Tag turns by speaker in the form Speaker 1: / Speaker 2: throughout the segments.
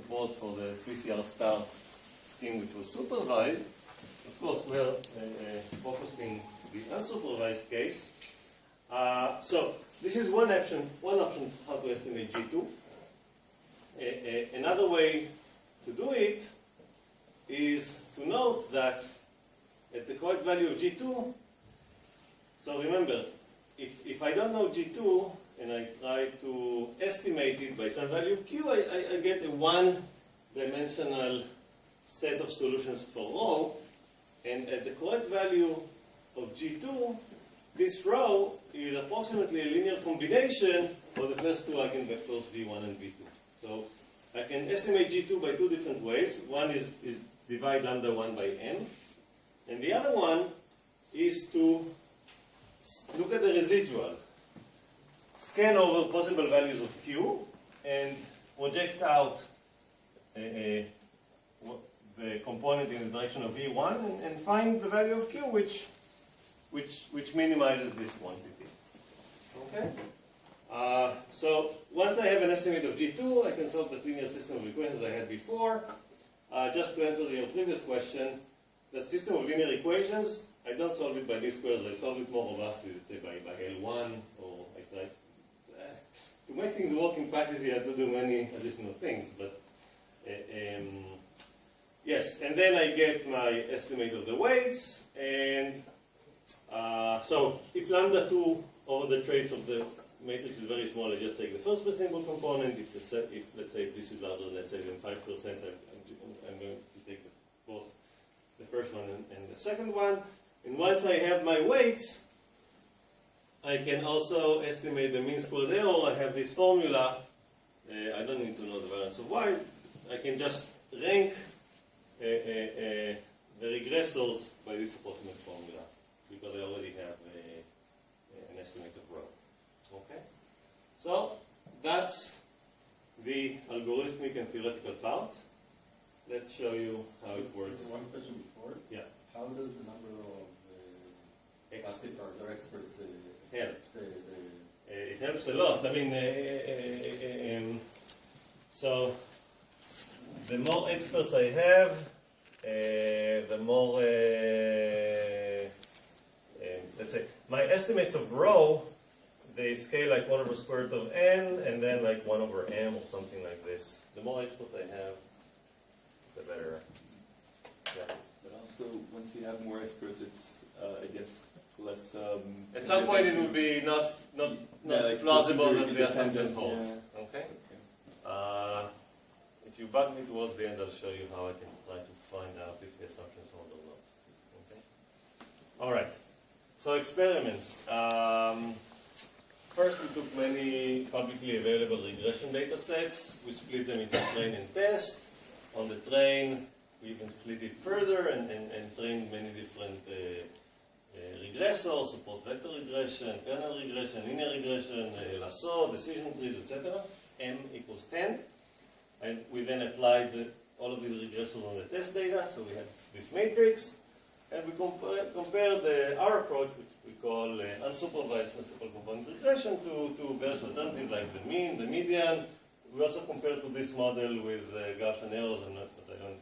Speaker 1: support for the PCR star scheme which was supervised. Of course, we are uh, uh, focusing the unsupervised case. Uh, so this is one option, one option how to estimate G2. A- a- another way to do it is to note that at the correct value of G2, so remember, if, if I don't know G2 and I try to estimate it by some value Q, I, I, I get a one-dimensional set of solutions for rho, and at the correct value of G2, this rho is approximately a linear combination of the first two eigenvectors V1 and V2. So I can estimate G2 by two different ways. One is, is divide lambda 1 by n, and the other one is to look at the residual. Scan over possible values of Q and project out uh, uh, the component in the direction of V1 and, and find the value of Q which, which, which minimizes this quantity. Okay? Uh, so once I have an estimate of G2, I can solve the linear system of equations I had before. Uh, just to answer your previous question, the system of linear equations, I don't solve it by least squares, I solve it more robustly, let's say by, by L1, or to make things work in practice you have to do many additional things, but, uh, um, yes, and then I get my estimate of the weights, and, uh, so if lambda 2 over the trace of the matrix is very small, I just take the first symbol component, if, the if let's say this is larger, let's say than 5%, I'm, I'm, I'm going to take both the first one and, and the second one. And once I have my weights, I can also estimate the mean squared error. I have this formula. Uh, I don't need to know the variance of y. I can just rank uh, uh, uh, the regressors by this approximate formula because I already have uh, an estimate of rho. Okay? So that's the algorithmic and theoretical part. Let's show you how it works.
Speaker 2: One question before.
Speaker 1: Yeah.
Speaker 2: How does the number of uh,
Speaker 1: Ex-
Speaker 2: classifiers or experts uh,
Speaker 1: Help. it helps a lot. I mean, uh, uh, uh, um, so the more experts I have, the more, let's say, my estimates of rho, they scale like 1 over square root of n, and then like 1 over m or something like this. The more experts I have, the better. Yeah.
Speaker 3: But also, once you have more experts, it's, uh, I guess, less. Um,
Speaker 1: At some point, it will be not not not
Speaker 3: Yeah, like
Speaker 1: plausible that the assumption holds.
Speaker 3: yeah.
Speaker 1: Okay. Uh, if you bug me towards the end, I'll show you how I can try to find out if the assumptions hold or not. Okay. All right. So experiments. Um, first, we took many publicly available regression data sets. We split them into train and test. On the train, we even split it further and, and, and trained many different uh, regressors, support vector regression, kernel regression, linear regression, lasso, decision trees, etc. M equals 10. And we then applied the, all of these regressors on the test data, so we had this matrix. And we compare, compared our approach, which we call uh, unsupervised principal component regression, to, to various alternatives like the mean, the median. We also compared to this model with uh, Gaussian errors, and not, but I don't.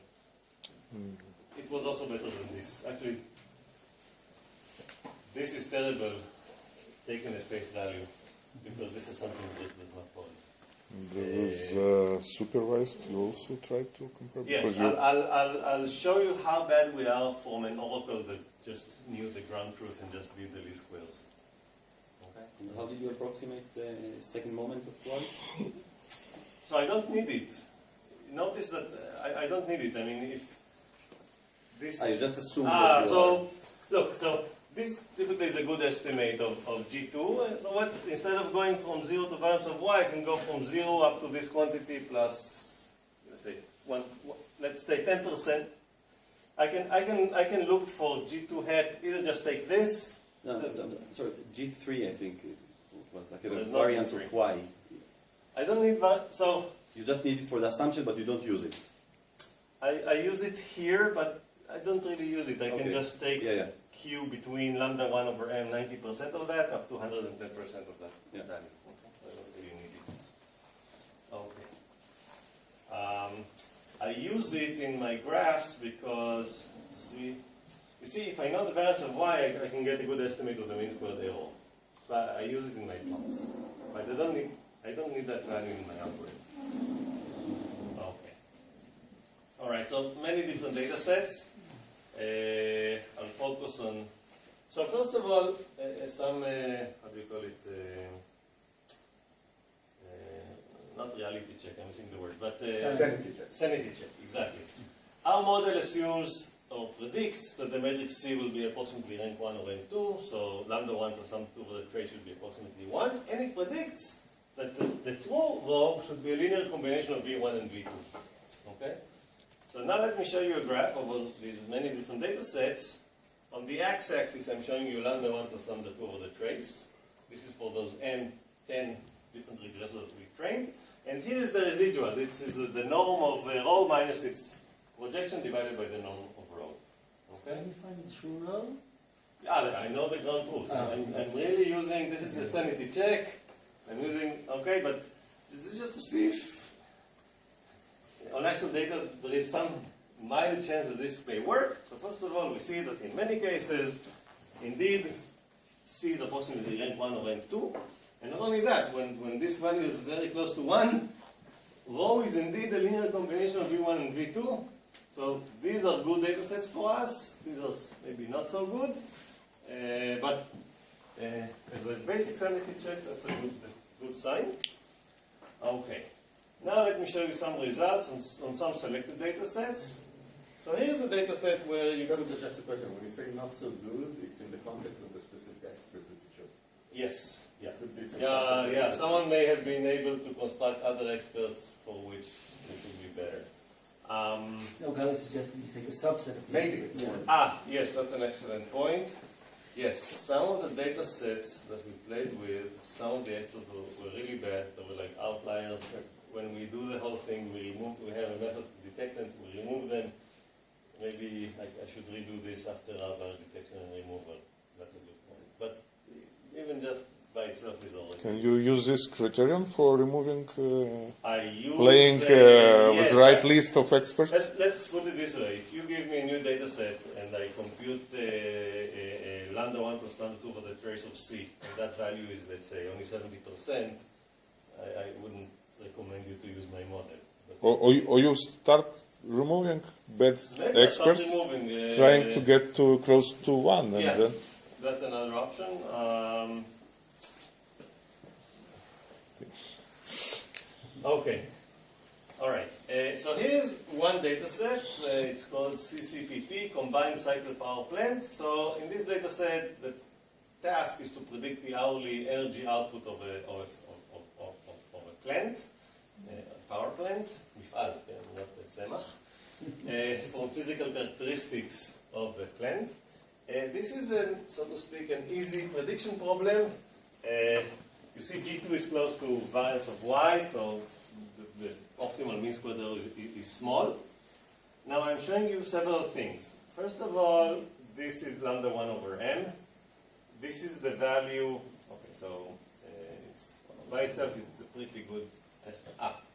Speaker 1: It was also better than this. Actually, this is terrible taken at face value because this is something that just does not hold.
Speaker 4: There was uh, supervised. You also tried to compare
Speaker 1: Yes, I'll, I'll, I'll, I'll show you how bad we are from an oracle that just knew the ground truth and just did the least squares. Okay?
Speaker 5: And how did you approximate the second moment of flight?
Speaker 1: So I don't need it. Notice that uh, I, I don't need it. I mean, if this
Speaker 5: Ah, you just assume
Speaker 1: Ah,
Speaker 5: that you
Speaker 1: so look, so this typically is a good estimate of, of G2. Uh, So what, instead of going from 0 to variance of y, I can go from 0 up to this quantity plus, let's say, one, let's say 10%. I can, I can, I can look for G2 hat, either just take this.
Speaker 5: No, no, no, sorry, G3 I think it was like a
Speaker 1: There's no
Speaker 5: variant
Speaker 1: G3.
Speaker 5: of Y.
Speaker 1: I don't need, that, so
Speaker 5: You just need it for the assumption, but you don't use it.
Speaker 1: I, I use it here, but I don't really use it. I can just take
Speaker 5: Yeah, yeah.
Speaker 1: Q between lambda 1 over m, 90% of that, up to 110% of that
Speaker 5: Yeah.
Speaker 1: value. Okay, so I don't really need it. Okay. Um, I use it in my graphs because, see, you see, if I know the variance of y, I, I can get a good estimate of the mean squared error. So I, I use it in my plots. But I don't need, I don't need that value in my algorithm. Okay. All right, so many different data sets. Uh, I'll focus on, so first of all, uh, some, uh, how do you call it? Uh, uh, not reality check, I'm missing the word, but uh,
Speaker 2: Sanity check.
Speaker 1: Sanity check, exactly. Our model assumes or predicts that the matrix C will be approximately rank 1 or rank 2, so lambda 1 plus lambda 2 over the trace should be approximately 1, and it predicts that the, the true rho should be a linear combination of V1 and V2. Okay? So now let me show you a graph of all these many different data sets. On the x-axis, I'm showing you lambda 1 plus lambda 2 over the trace. This is for those n, 10 different regressors that we trained. And here is the residual. It's the, the norm of uh, rho minus its projection divided by the norm of rho. Okay?
Speaker 6: Can you find the true rho?
Speaker 1: Yeah, I know the ground truth.
Speaker 6: Ah.
Speaker 1: I'm, I'm really using, this is the sanity check. I'm using, okay, but this is just to see if on actual data there is some mild chance that this may work. So first of all, we see that in many cases, indeed, C is approximately rank 1 or rank 2. And not only that, when, when this value is very close to 1, rho is indeed a linear combination of V1 and V2. So these are good data sets for us. These are maybe not so good. Uh, but uh, as a basic sanity check, that's a good, good sign. Okay. Now let me show you some results on, on some selected data sets. So here's a data set where you could...
Speaker 2: Just just a question, when you say not so good, it's in the context of the specific experts that you chose.
Speaker 1: Yes, yeah.
Speaker 2: Could some
Speaker 1: Yeah, yeah, someone may have been able to construct other experts for which this would be better. Um,
Speaker 6: No, God suggested you take a subset of the
Speaker 2: Maybe.
Speaker 6: experts. Yeah.
Speaker 1: Ah, yes, that's an excellent point. Yes, some of the data sets that we played with, some of the experts were, were really bad. They were like outliers. When we do the whole thing, we remove, we have a method to detect them, we remove them. Maybe I, I should redo this after our detection and removal. That's a good point. But even just by itself is already.
Speaker 4: Can you use this criterion for removing, uh,
Speaker 1: I use
Speaker 4: playing
Speaker 1: uh,
Speaker 4: uh, with
Speaker 1: the
Speaker 4: right
Speaker 1: I-
Speaker 4: list of experts?
Speaker 1: Let's, let's put it this way. If you give me a new data set and I compute uh, a, a lambda 1 plus lambda 2 for the trace of C, and that value is, let's say, only 70%, I, I wouldn't recommend you to use my model.
Speaker 4: Or, or, you- or you start removing bad
Speaker 1: maybe I start
Speaker 4: experts,
Speaker 1: removing, uh,
Speaker 4: trying to get to close to one, and
Speaker 1: Yeah.
Speaker 4: then
Speaker 1: That's another option. Um, okay. All right. Uh, so here's one data set. Uh, it's called CCPP, Combined Cycle Power Plant. So in this data set, the task is to predict the hourly energy output of a, of a, of, of, of, of a plant, plant, מפעל, כן, not a צמח, uh, from physical characteristics of the plant. Uh, this is, an, so to speak, an easy prediction problem. Uh, you see G2 is close to variance of Y, so the, the optimal mean squared error is, is small. Now I'm showing you several things. First of all, this is lambda 1 over m. This is the value, okay, so uh, it's, by itself it's a pretty good estimate. Ah, okay.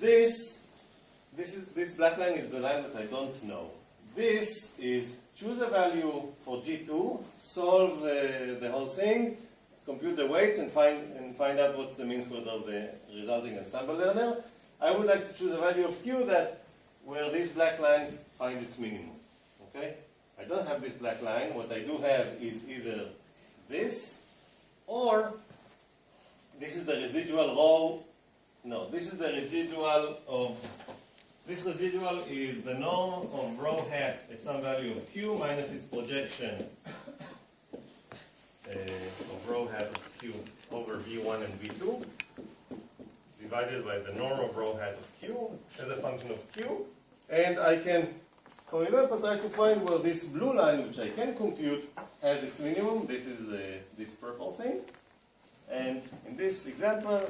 Speaker 1: this, this is, this black line is the line that I don't know. This is choose a value for G2, solve uh, the whole thing, compute the weights and find, and find out what's the mean squared of the resulting ensemble learner. I would like to choose a value of Q that where this black line finds its minimum. Okay? I don't have this black line. What I do have is either this or this is the residual rho. No, this is the residual of this residual is the norm of rho hat at some value of q minus its projection uh, of rho hat of q over v1 and v2 divided by the norm of rho hat of q as a function of q. And I can, for example, try to find where this blue line, which I can compute, has its minimum. This is uh, this purple thing. And in this example,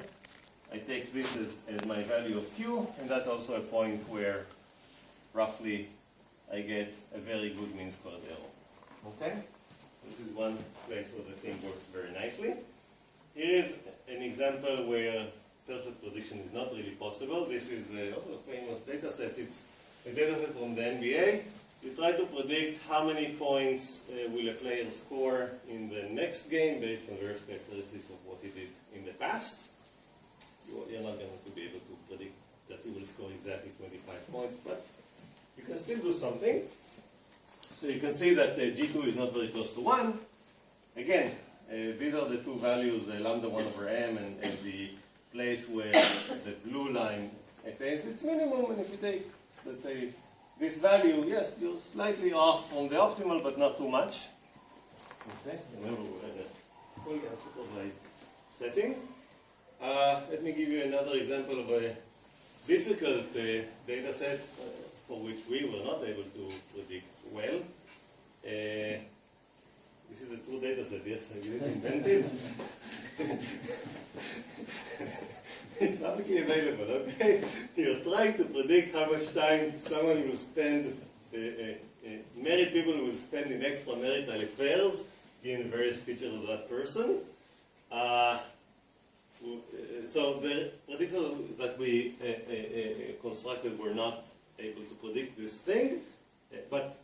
Speaker 1: I take this as, as my value of q, and that's also a point where roughly I get a very good mean squared error. Okay? This is one place where the thing works very nicely. Here is an example where perfect prediction is not really possible. This is uh, also a famous data set. It's a data set from the NBA. You try to predict how many points uh, will a player score in the next game based on various characteristics of what he did in the past. You- You're not going to be able to predict that he will score exactly 25 points, but you can still do something. So you can see that uh, G2 is not very close to 1. Again, uh, these are the two values, uh, lambda 1 over m and, and the place where the blue line attains its minimum. And if you take, let's say, this value, yes, you're slightly off from the optimal, but not too much. Okay, remember we're in a fully unsupervised setting. Uh, let me give you another example of a difficult uh, data set uh, for which we were not able to predict well. Uh, this is a true data set, yes, I didn't invent it. it's publicly available, okay? You're trying to predict how much time someone will spend, uh, uh, uh, married people will spend in extramarital affairs, given various features of that person. So the predictions that we uh, uh, uh, constructed were not able to predict this thing, but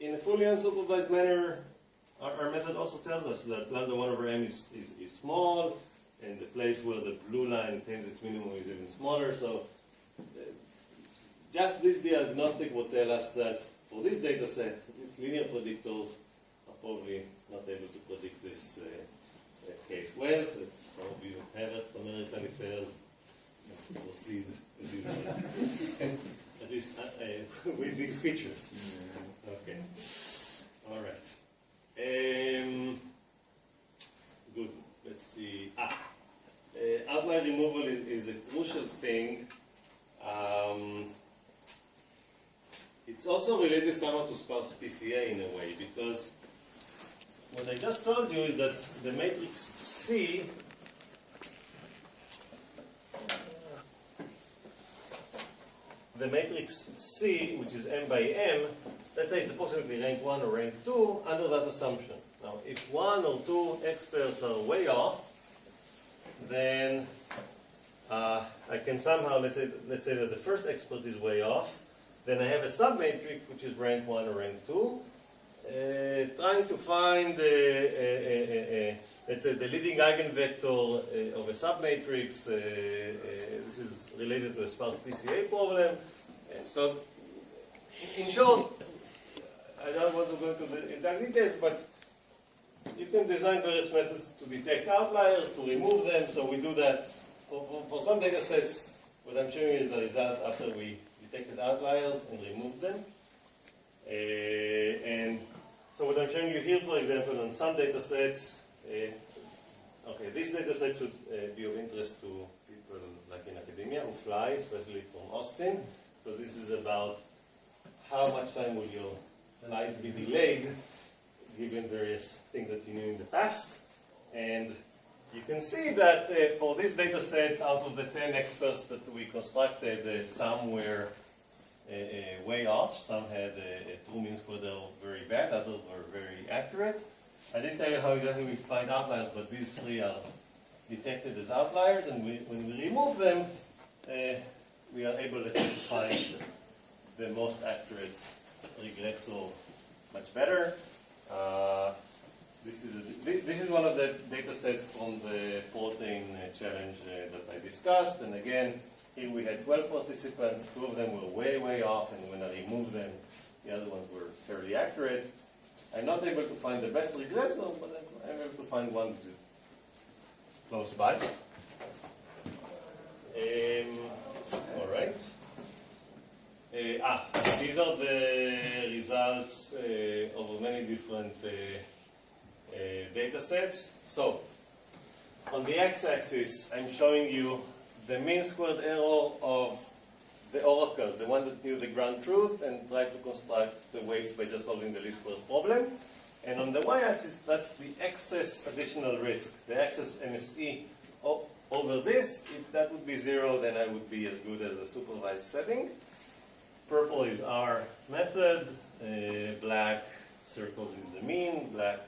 Speaker 1: in a fully unsupervised manner, our, our method also tells us that lambda 1 over m is, is, is small, and the place where the blue line attains its minimum is even smaller. So just this diagnostic will tell us that for this data set, these linear predictors are probably not able to predict this uh, case well. So if some of you have extramarital affairs, you can proceed as usual. At least uh, uh, with these features. Okay. All right. Um, good. Let's see. Ah, uh, outlier removal is, is a crucial thing. Um, it's also related somehow to sparse PCA in a way because what I just told you is that the matrix C the matrix C, which is m by m, let's say it's approximately rank 1 or rank 2 under that assumption. Now, if one or two experts are way off, then uh, I can somehow, let's say, let's say that the first expert is way off, then I have a submatrix which is rank 1 or rank 2, uh, trying to find, uh, uh, uh, uh, let's the leading eigenvector uh, of a submatrix. Uh, uh, this is related to a sparse PCA problem. So, in short, I don't want to go into the exact details, but you can design various methods to detect outliers, to remove them. So we do that for, for, for some data sets. What I'm showing is the results after we detected outliers and removed them. Uh, and so what I'm showing you here, for example, on some data sets, uh, okay, this data set should uh, be of interest to people like in academia who fly, especially from Austin, because this is about how much time will your flight be delayed given various things that you knew in the past. And you can see that uh, for this data set, out of the 10 experts that we constructed, uh, some were way off. Some had a, a true mean error very bad, others were very accurate. I didn't tell you how exactly we find outliers, but these three are detected as outliers, and we, when we remove them, uh, we are able to find the most accurate regressor much better. Uh, this is, a, this is one of the data sets from the protein uh, challenge uh, that I discussed. And again, here we had 12 participants. Two of them were way, way off. And when I removed them, the other ones were fairly accurate. I'm not able to find the best regressor, but I'm- able to find one close by. Um, all right. Uh, ah, these are the results uh, over many different uh, uh, data sets. So, on the x-axis, I'm showing you the mean squared error of the oracle, the one that knew the ground truth and tried to construct the weights by just solving the least squares problem. And on the y-axis, that's the excess additional risk, the excess MSE. Over this, if that would be zero, then I would be as good as a supervised setting. Purple is our method, uh, black circles is the mean, black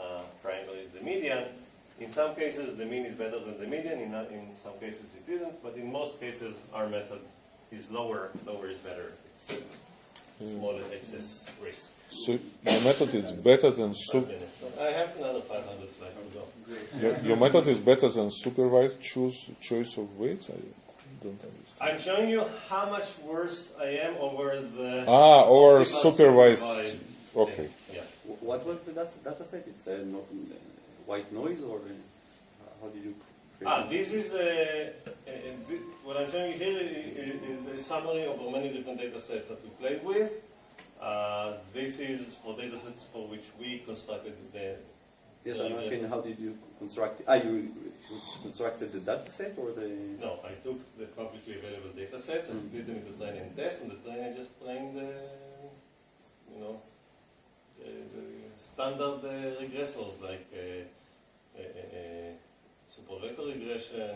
Speaker 1: uh, triangle is the median. In some cases, the mean is better than the median, in, in some cases it isn't, but in most cases, our method is lower, lower is better. It's smaller excess risk.
Speaker 4: So your method is better than
Speaker 1: Five
Speaker 4: su-
Speaker 1: minutes. I have another 500 slides to go.
Speaker 4: your, your method is better than supervised choose choice of weights. I don't understand.
Speaker 1: I'm showing you how much worse I am over the
Speaker 4: Ah, or supervised.
Speaker 1: supervised
Speaker 4: Okay.
Speaker 1: thing. Yeah.
Speaker 5: What was the data, data set? It's a no, uh, white noise or uh, how did you create
Speaker 1: Ah, this is a, a, a what I'm showing you here is a summary of the many different data sets that we played with. Uh, this is for data sets for which we constructed the.
Speaker 5: Yes, I'm asking how did you construct it? Ah, you constructed the data set or the...
Speaker 1: No, I took the publicly available data sets and split them into train and test, and the train just trained the, you know, the, the standard uh, regressors like uh, uh, uh, uh, support vector regression. Uh,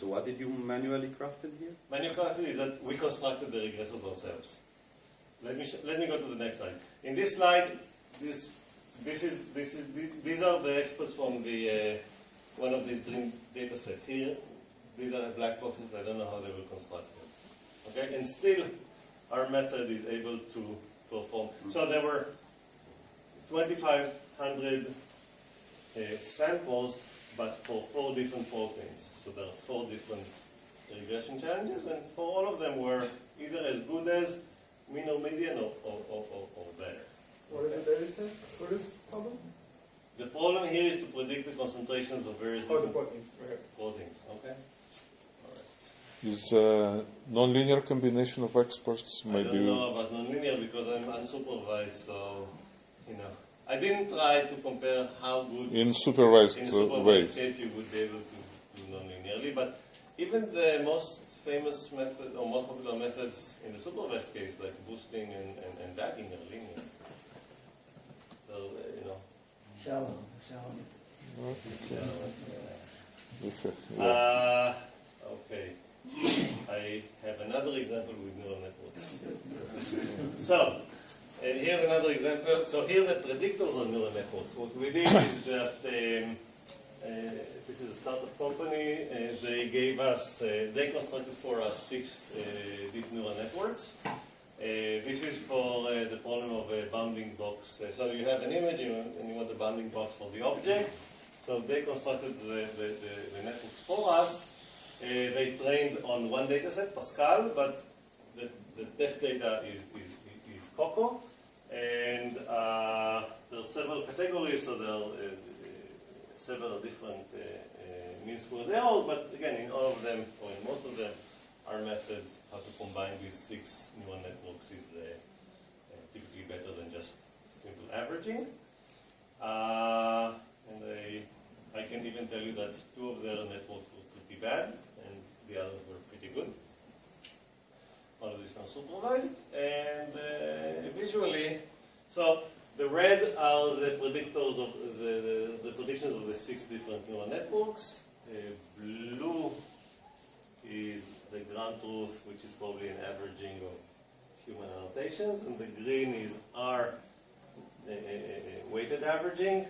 Speaker 5: So what did you manually craft crafted here?
Speaker 1: Manual craft is that we constructed the regressors ourselves. Let me let me go to the next slide. In this slide, this this is this is these, these are the experts from the uh, one of these dream data sets here. These are black boxes. I don't know how they will construct them. Okay, and still, our method is able to perform. So there were 2,500 uh, samples, but for four different proteins. So there are four different regression challenges, and for all of them were either as good as mean or median or, or, or, or, or better.
Speaker 2: What is the data set for this problem?
Speaker 1: The problem here is to predict the concentrations of various
Speaker 2: Oh, the
Speaker 1: different
Speaker 2: proteins, right.
Speaker 1: proteins. Okay. All right.
Speaker 4: Is a non-linear combination of experts
Speaker 1: I
Speaker 4: maybe?
Speaker 1: don't know about nonlinear because I'm unsupervised, so you know. I didn't try to compare how good
Speaker 4: In supervised,
Speaker 1: in
Speaker 4: uh,
Speaker 1: supervised
Speaker 4: way.
Speaker 1: case you would be able to do nonlinearly, but even the most famous method or most popular methods in the supervised case, like boosting and, and, and bagging, are linear. So, uh, you know.
Speaker 6: Shallow, shallow.
Speaker 4: Okay, yeah.
Speaker 1: Uh, okay. I have another example with neural networks. so, uh, here's another example. So here the predictors on neural networks. What we did is that um, uh, this is a startup company. Uh, they gave us, uh, they constructed for us six uh, deep neural networks. Uh, this is for uh, the problem of a bounding box. Uh, so you have an image and you want a bounding box for the object. So they constructed the, the, the, the networks for us. Uh, they trained on one data set, Pascal, but the, the test data is, is, And uh, there are several categories, so there are uh, uh, several different uh, uh, squared errors, but again, in all of them, or in most of them, our method, how to combine these six neural networks is uh, typically better than just simple averaging. And I, I can even tell you that two of their networks were pretty bad, and the others were. All of are supervised, and uh, visually, so the red are the predictors of the, the, the predictions of the six different neural networks. Uh, blue is the ground truth, which is probably an averaging of human annotations, and the green is our uh, uh, uh, weighted averaging.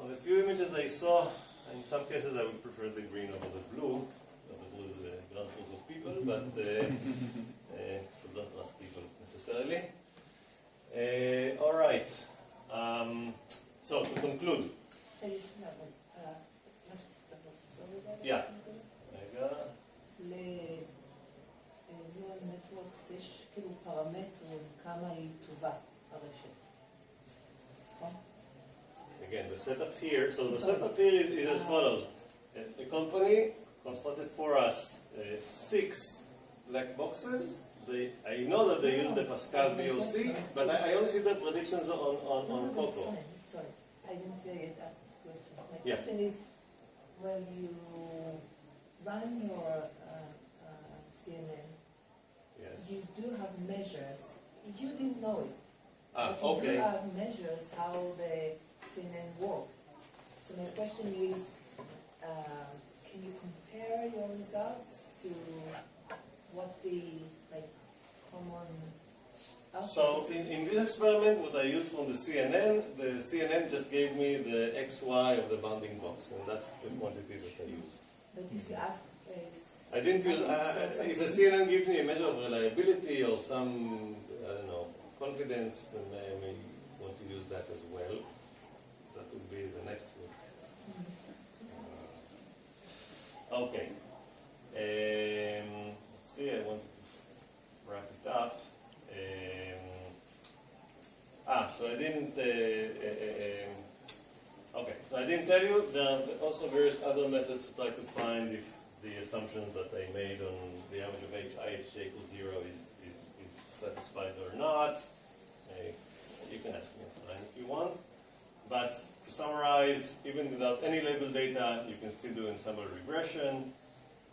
Speaker 1: On the few images I saw, in some cases I would prefer the green over the blue. Not the blue is the ground truth of people, but uh, uh, so don't trust people necessarily. Uh, all right. Um, so to conclude, Yeah. רגע,
Speaker 7: לניורל נטוורקס יש כאילו פרמטרים כמה היא טובה הרשת. נכון?
Speaker 1: again, the setup here. So the setup here is, is as follows: Uh, the company constructed for us uh, six black boxes. They, I know that they use the Pascal VOC, but I, I only see the predictions on on,
Speaker 7: No,
Speaker 1: on
Speaker 7: no,
Speaker 1: Coco.
Speaker 7: fine. Sorry, I didn't uh, ask the question. My
Speaker 1: Yeah.
Speaker 7: question is, when you run your uh, uh, CNN,
Speaker 1: Yes.
Speaker 7: you do have measures. You didn't know it.
Speaker 1: Ah,
Speaker 7: But you
Speaker 1: okay.
Speaker 7: do have measures how the CNN worked. So my question is, uh, can you compare your results to what the like common
Speaker 1: So in, in this experiment, what I used from the CNN, the CNN just gave me the XY of the bounding box, and that's the quantity that I use.
Speaker 7: But if you ask, uh,
Speaker 1: I didn't use, uh, if the CNN gives me a measure of reliability or some, I don't know, confidence, then I may want to use that as well. That would be the next one. Uh, Okay. Um, let's see, I wanted to wrap it up. Um, ah, so I didn't, uh, uh, uh, um, okay, so I didn't tell you, there are also various other methods to try to find if the assumptions that I made on the average of h, equals zero is, is, is satisfied or not. Uh, you can ask me if you want. But to summarize, even without any label data, you can still do ensemble regression.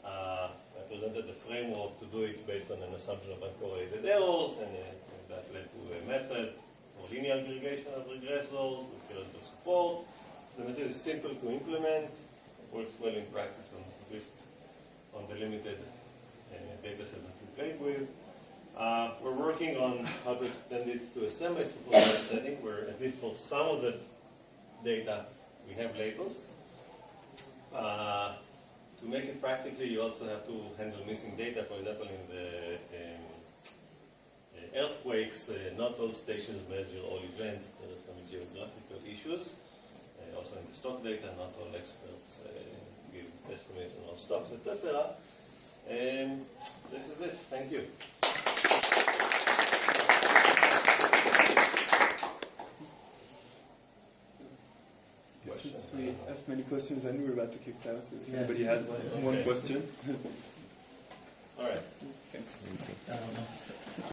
Speaker 1: Uh, I presented the framework to do it based on an assumption of uncorrelated errors, and, uh, that led to a method for linear aggregation of regressors with theoretical support. The method is simple to implement, works well in practice, on, at least on the limited uh, data set that we played with. Uh, we're working on how to extend it to a semi-supervised setting where at least for some of the data we have labels. Uh, to make it practically, you also have to handle missing data. For example, in the um, uh, earthquakes, uh, not all stations measure all events. There are some geographical issues. Uh, also in the stock data, not all experts uh, give estimates on all stocks, etc. Um, this is it. Thank you.
Speaker 3: Since we asked many questions, I knew we were about to kick out. So if
Speaker 6: Yeah.
Speaker 3: anybody has one, one question,
Speaker 1: All right.
Speaker 3: thanks.